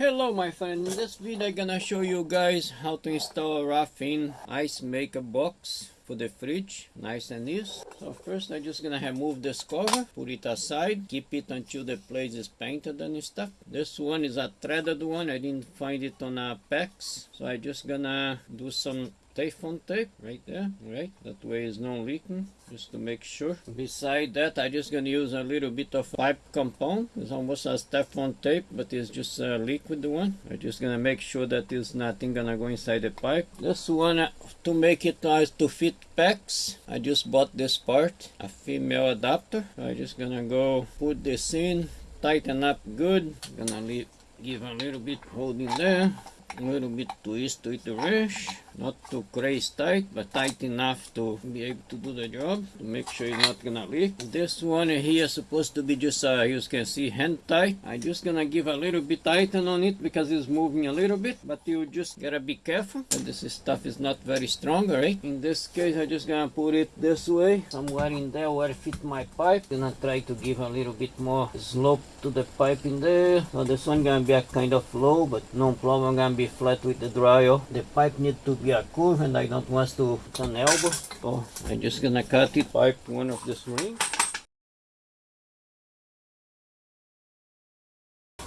Hello my friend, in this video I'm gonna show you guys how to install a rough-in ice maker box for the fridge, nice and easy. So first I'm just gonna remove this cover, put it aside, keep it until the place is painted and stuff. This one is a threaded one, I didn't find it on a PEX, so I'm just gonna do some Tape right there, right? That way it's not leaking, just to make sure. Beside that, I just gonna use a little bit of pipe compound. It's almost as Teflon tape, but it's just a liquid one. I'm just gonna make sure that there's nothing gonna go inside the pipe. One, uh, to make it nice to fit PEX, I just bought this part, a female adapter. I'm just gonna go put this in, tighten up good. Gonna leave, give a little bit holding there a little bit twist to it the wrench not too crazy tight but tight enough to be able to do the job to make sure it's not gonna leak. This one here is supposed to be just uh, you can see hand tight. I'm just gonna give a little bit tighten on it because it's moving a little bit but you just gotta be careful. This stuff is not very strong right? In this case i'm just gonna put it this way. Somewhere in there where it fit my pipe gonna try to give a little bit more slope to the pipe in there. So this one gonna be a kind of low but no problem. Gonna be flat with the dryer. The pipe need to be a curve and I don't want to put an elbow. So I'm just gonna cut it pipe one of this ring.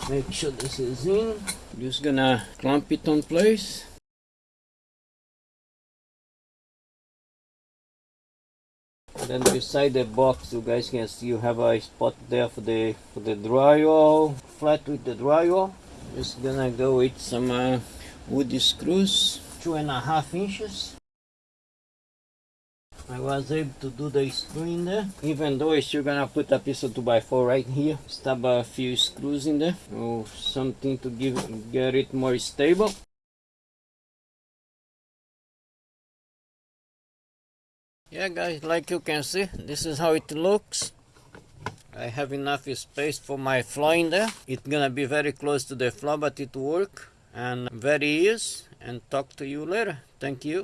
Make sure this is in. Just gonna clamp it on place. then beside the box you guys can see you have a spot there for the for the drywall flat with the drywall just gonna go with some uh, wood screws two and a half inches. I was able to do the screw in there. Even though I'm still gonna put a piece of 2x4 right here stab a few screws in there. Or something to give get it more stable. Yeah guys like you can see this is how it looks. I have enough space for my floor in there. It's gonna be very close to the floor, but it work and very easy. And talk to you later. Thank you.